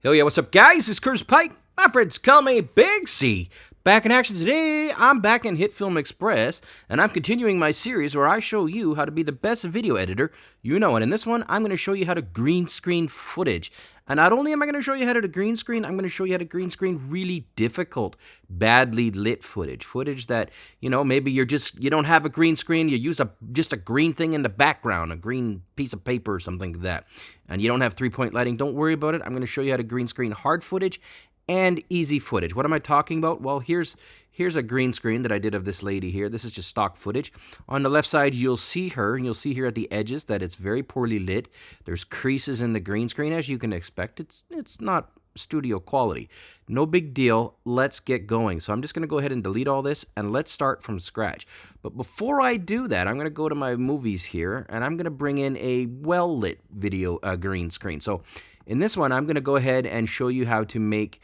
Hell yeah, what's up, guys? It's Curtis Pike. My friends call me Big C. Back in action today, I'm back in HitFilm Express, and I'm continuing my series where I show you how to be the best video editor you know. And in this one, I'm going to show you how to green screen footage. And not only am I going to show you how to do green screen, I'm going to show you how to green screen really difficult, badly lit footage. Footage that, you know, maybe you're just, you don't have a green screen, you use a just a green thing in the background, a green piece of paper or something like that. And you don't have three-point lighting, don't worry about it. I'm going to show you how to green screen hard footage and easy footage. What am I talking about? Well, here's here's a green screen that I did of this lady here. This is just stock footage. On the left side, you'll see her, and you'll see here at the edges that it's very poorly lit. There's creases in the green screen, as you can expect. It's it's not studio quality. No big deal. Let's get going. So I'm just going to go ahead and delete all this and let's start from scratch. But before I do that, I'm going to go to my movies here and I'm going to bring in a well-lit video uh, green screen. So in this one, I'm going to go ahead and show you how to make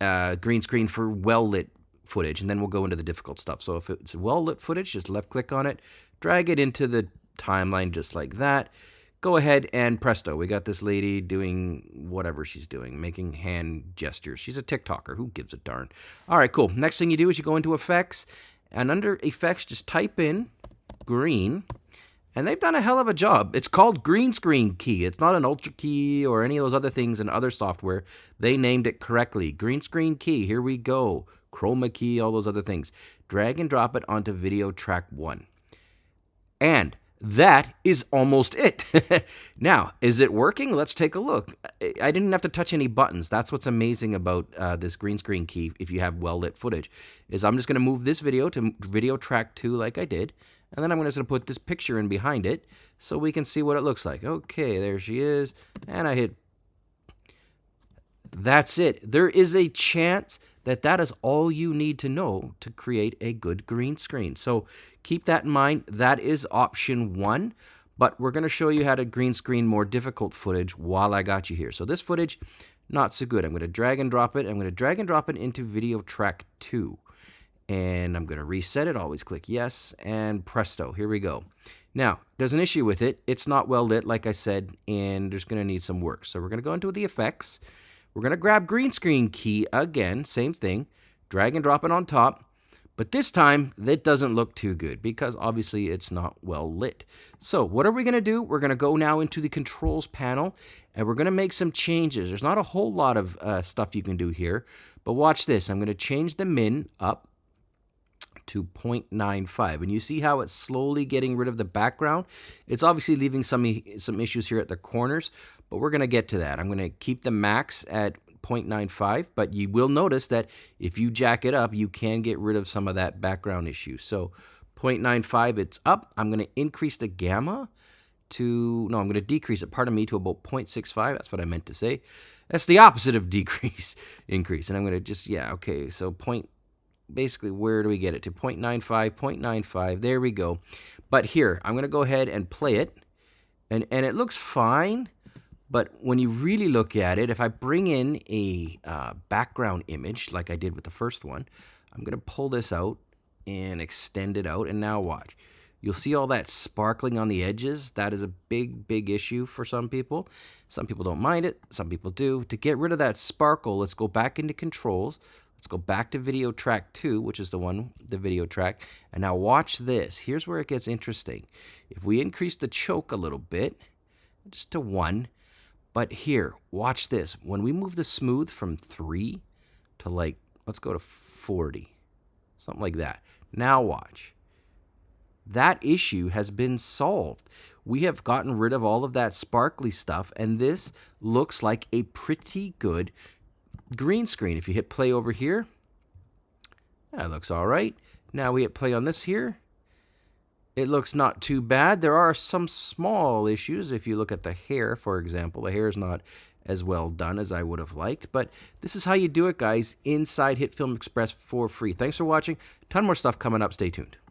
uh, green screen for well-lit footage, and then we'll go into the difficult stuff. So if it's well-lit footage, just left-click on it, drag it into the timeline just like that. Go ahead and presto, we got this lady doing whatever she's doing, making hand gestures. She's a TikToker. Who gives a darn? All right, cool. Next thing you do is you go into Effects, and under Effects, just type in green, and they've done a hell of a job. It's called Green Screen Key. It's not an Ultra Key or any of those other things in other software. They named it correctly. Green Screen Key. Here we go. Chroma Key, all those other things. Drag and drop it onto video track one. And that is almost it. now, is it working? Let's take a look. I didn't have to touch any buttons. That's what's amazing about uh, this green screen key if you have well-lit footage, is I'm just going to move this video to video track 2 like I did, and then I'm going to put this picture in behind it so we can see what it looks like. Okay, there she is. And I hit... That's it. There is a chance that that is all you need to know to create a good green screen. So keep that in mind. That is option one. But we're going to show you how to green screen more difficult footage while I got you here. So this footage, not so good. I'm going to drag and drop it. I'm going to drag and drop it into video track 2 and I'm going to reset it. Always click yes, and presto, here we go. Now, there's an issue with it. It's not well lit, like I said, and there's going to need some work. So we're going to go into the effects. We're going to grab green screen key again, same thing, drag and drop it on top. But this time, that doesn't look too good because obviously it's not well lit. So what are we going to do? We're going to go now into the controls panel and we're going to make some changes. There's not a whole lot of uh, stuff you can do here, but watch this. I'm going to change the min up to 0.95. And you see how it's slowly getting rid of the background? It's obviously leaving some, some issues here at the corners, but we're going to get to that. I'm going to keep the max at 0.95, but you will notice that if you jack it up, you can get rid of some of that background issue. So 0.95, it's up. I'm going to increase the gamma to, no, I'm going to decrease it, pardon me, to about 0.65. That's what I meant to say. That's the opposite of decrease, increase. And I'm going to just, yeah, okay, so point basically, where do we get it to? 0.95, 0.95. There we go. But here, I'm going to go ahead and play it. And, and it looks fine. But when you really look at it, if I bring in a uh, background image like I did with the first one, I'm going to pull this out and extend it out. And now watch. You'll see all that sparkling on the edges. That is a big, big issue for some people. Some people don't mind it. Some people do. To get rid of that sparkle, let's go back into controls. Let's go back to video track 2, which is the one, the video track. And now watch this. Here's where it gets interesting. If we increase the choke a little bit, just to 1, but here, watch this. When we move the smooth from 3 to like, let's go to 40, something like that. Now watch. That issue has been solved. We have gotten rid of all of that sparkly stuff, and this looks like a pretty good green screen. If you hit play over here, that looks all right. Now we hit play on this here. It looks not too bad. There are some small issues. If you look at the hair, for example, the hair is not as well done as I would have liked. But this is how you do it, guys, inside HitFilm Express for free. Thanks for watching. ton more stuff coming up. Stay tuned.